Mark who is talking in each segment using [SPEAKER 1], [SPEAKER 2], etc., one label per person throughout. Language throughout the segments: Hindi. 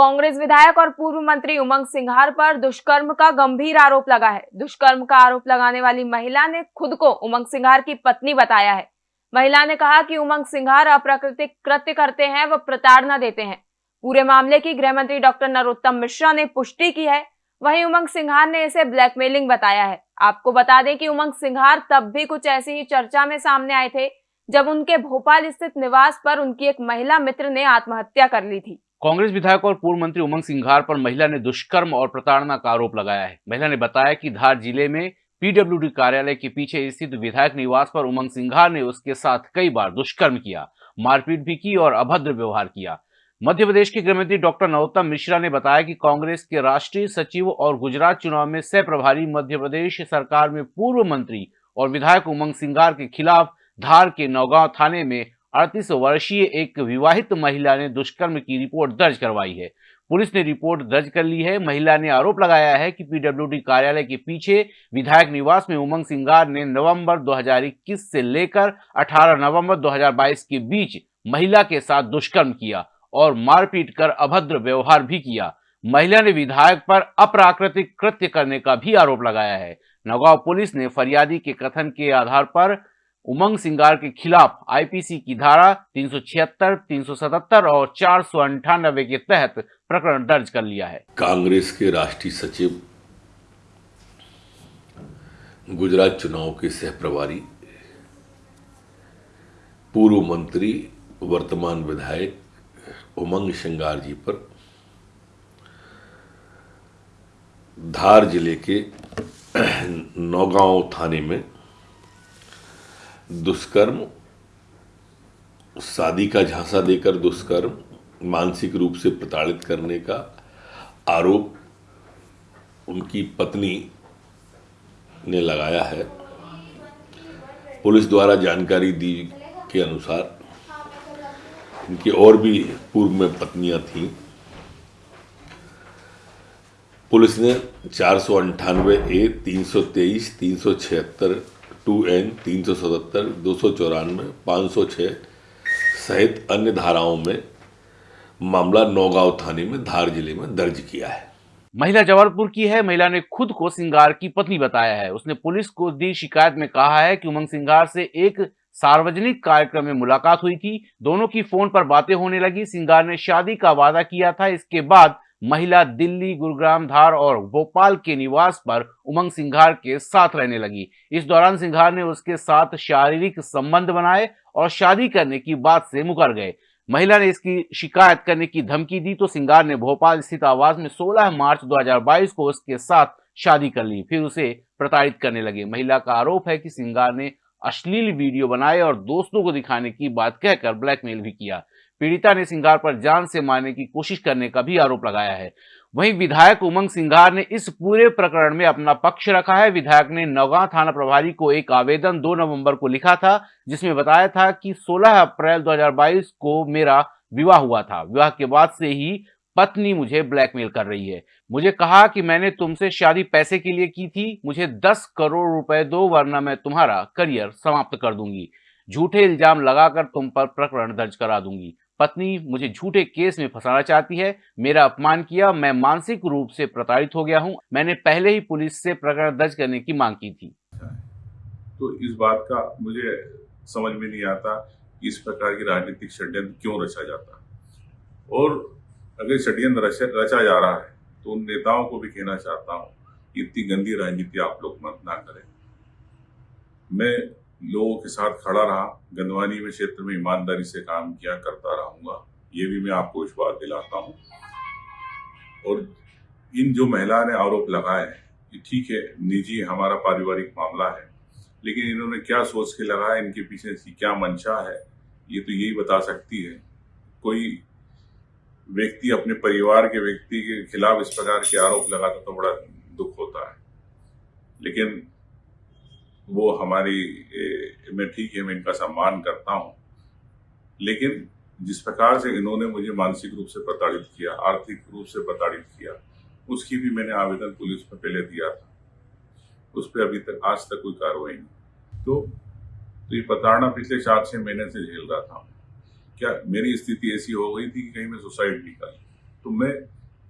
[SPEAKER 1] कांग्रेस विधायक और पूर्व मंत्री उमंग सिंघार पर दुष्कर्म का गंभीर आरोप लगा है। दुष्कर्म का आरोप लगाने वाली महिला ने खुद को उमंग सिंघार की पत्नी बताया है। महिला ने कहा कि उमंग सिंघार अप्राकृतिक कृत्य करते हैं व प्रताड़ना देते हैं। पूरे मामले की गृह मंत्री डॉक्टर नरोत्तम मिश्रा ने पुष्टि की है। वहीं उमंग सिंघार ने इसे ब्लैकमेलिंग बताया है। आपको बता दें कि उमंग सिंघार तब भी कुछ ऐसी ही चर्चा में सामने आए थे, जब उनके भोपाल स्थित निवास पर उनकी एक महिला मित्र ने आत्महत्या कर ली थी।
[SPEAKER 2] कांग्रेस विधायक और पूर्व मंत्री उमंग सिंघार पर महिला ने दुष्कर्म और प्रताड़ना का आरोप लगाया है। महिला ने बताया कि धार ज़िले में पीडब्ल्यूडी कार्यालय के पीछे स्थित विधायक निवास पर उमंग सिंघार ने उसके साथ कई बार दुष्कर्म किया, मारपीट भी की और अभद्र व्यवहार किया। मध्य प्रदेश के गृहमंत्री डॉक्टर नरोत्तम मिश्रा ने बताया कि कांग्रेस के राष्ट्रीय सचिव और गुजरात चुनाव में सह प्रभारी मध्य प्रदेश सरकार में पूर्व मंत्री और विधायक उमंग सिंघार के खिलाफ धार के नौगांव थाने में अड़तीस वर्षीय एक विवाहित महिला ने दुष्कर्म की रिपोर्ट दर्ज करवाई है। पुलिस ने रिपोर्ट दर्ज कर ली है। महिला ने आरोप लगाया है कि पीडब्ल्यूडी कार्यालय के पीछे विधायक निवास में उमंग सिंगार ने नवंबर 2021 से लेकर 18 नवंबर 2022 के बीच महिला के साथ दुष्कर्म किया और मारपीट कर अभद्र व्यवहार भी किया। महिला ने विधायक पर अप्राकृतिक कृत्य करने का भी आरोप लगाया है। नगांव पुलिस ने फरियादी के कथन के आधार पर उमंग सिंगार के खिलाफ आईपीसी की धारा 376, 377 और चार के तहत प्रकरण दर्ज कर लिया है।
[SPEAKER 3] कांग्रेस के राष्ट्रीय सचिव गुजरात चुनाव के सह प्रभारी पूर्व मंत्री वर्तमान विधायक उमंग सिंगार जी पर धार ज़िले के नौगांव थाने में दुष्कर्म, शादी का झांसा देकर दुष्कर्म, मानसिक रूप से प्रताड़ित करने का आरोप उनकी पत्नी ने लगाया है। पुलिस द्वारा जानकारी दी के अनुसार इनकी और भी पूर्व में पत्नियाँ थीं। पुलिस ने चार सौ अंठानवे ए, तीन सौ तेईस, तीन सौ छिहत्तर टू एन, तीन सौ सतहत्तर, दो सौ चौरानवे, पाँच सौ छः सहित अन्य धाराओं में मामला नौगांव थाने में, धार ज़िले में दर्ज किया है।
[SPEAKER 2] महिला जबलपुर की है। महिला ने खुद को सिंगार की पत्नी बताया है। उसने पुलिस को दी शिकायत में कहा है कि उमंग सिंगार से एक सार्वजनिक कार्यक्रम में मुलाकात हुई थी। दोनों की फ़ोन पर बातें होने लगी। सिंगार ने शादी का वादा किया था। इसके बाद महिला दिल्ली, गुरुग्राम, धार और भोपाल के निवास पर उमंग सिंघार के साथ रहने लगी। इस दौरान सिंघार ने उसके साथ शारीरिक संबंध बनाए और शादी करने की बात से मुकर गए। महिला ने इसकी शिकायत करने की धमकी दी तो सिंगार ने भोपाल स्थित आवास में 16 मार्च 2022 को उसके साथ शादी कर ली, फिर उसे प्रताड़ित करने लगे। महिला का आरोप है कि सिंगार ने अश्लील वीडियो बनाए और दोस्तों को दिखाने की बात कहकर ब्लैकमेल भी किया। पीड़िता ने सिंगार पर जान से मारने की कोशिश करने का भी आरोप लगाया है। वहीं विधायक उमंग सिंगार ने इस पूरे प्रकरण में अपना पक्ष रखा है। विधायक ने नौगांव थाना प्रभारी को एक आवेदन 2 नवंबर को लिखा था, जिसमें बताया था कि 16 अप्रैल 2022 को मेरा विवाह हुआ था। विवाह के बाद से ही पत्नी मुझे ब्लैकमेल कर रही है। मुझे कहा कि मैंने तुमसे शादी पैसे के लिए की थी, मुझे दस करोड़ रुपए दो, वरना मैं तुम्हारा करियर समाप्त कर दूँगी। झूठे इल्ज़ाम लगाकर तुम पर प्रकरण दर्ज करा दूँगी। पत्नी मुझे झूठे केस में फंसाना चाहती है। मेरा अपमान किया, मैं मानसिक रूप से प्रताड़ित हो गया हूँ। मैंने पहले ही पुलिस से प्रकरण दर्ज करने की मांग की थी।
[SPEAKER 4] तो इस बात का मुझे समझ में नहीं आता इस प्रकार की राजनीतिक षड्यंत्र क्यों रचा जाता। और अगर षड्यंत्र रचा जा रहा है तो उन नेताओं को भी कहना चाहता हूँ इतनी गंदी राजनीति आप लोग मत ना करें। मैं लोगों के साथ खड़ा रहा, गंदवानी में क्षेत्र में ईमानदारी से काम किया, करता रहूँगा, ये भी मैं आपको विश्वास दिलाता हूँ। और इन जो महिला ने आरोप लगाए ये ठीक है, निजी हमारा पारिवारिक मामला है, लेकिन इन्होंने क्या सोच के लगाया इनके पीछे क्या मंशा है, ये तो यही बता सकती है। कोई व्यक्ति अपने परिवार के व्यक्ति के खिलाफ इस प्रकार के आरोप लगाता तो बड़ा दुख होता है। लेकिन वो हमारी मैं ठीक है मैं इनका सम्मान करता हूँ। लेकिन जिस प्रकार से इन्होंने मुझे मानसिक रूप से प्रताड़ित किया आर्थिक रूप से प्रताड़ित किया उसकी भी मैंने आवेदन पुलिस में पहले दिया था। उस पर अभी तक आज तक कोई कार्रवाई नहीं। तो, तो ये प्रताड़ना पिछले चार छह महीने से झेल रहा था। क्या मेरी स्थिति ऐसी हो गई थी कि कहीं मैं सुसाइड भी कर तो मैं,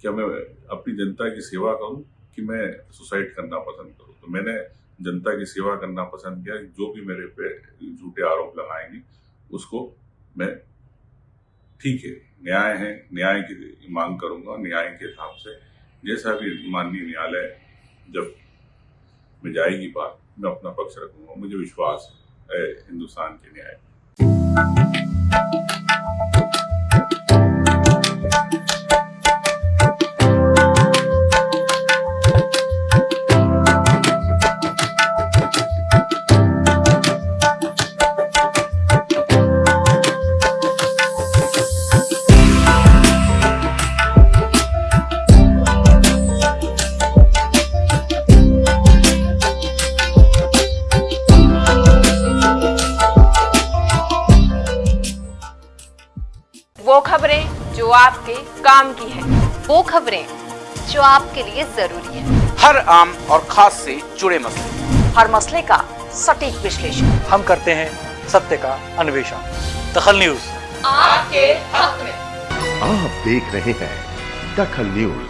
[SPEAKER 4] क्या मैं अपनी जनता की सेवा करूँ कि मैं सुसाइड करना पसंद करूँ? तो मैंने जनता की सेवा करना पसंद किया जो भी मेरे पे झूठे आरोप लगाएँगे, उसको मैं ठीक है, न्याय है, न्याय की मांग करूँगा, न्याय के हिसाब से। जैसा भी माननीय न्यायालय जब में जाएगी बात, मैं अपना पक्ष रखूँगा, मुझे विश्वास है हिंदुस्तान के न्याय
[SPEAKER 1] वो खबरें जो आपके काम की है
[SPEAKER 5] वो खबरें जो आपके लिए ज़रूरी है।
[SPEAKER 6] हर आम और खास से जुड़े मसले।
[SPEAKER 5] हर मसले का सटीक विश्लेषण।
[SPEAKER 7] हम करते हैं सत्य का अन्वेषण। दखल न्यूज़।
[SPEAKER 1] आपके हक में।
[SPEAKER 8] आप देख रहे हैं दखल न्यूज़।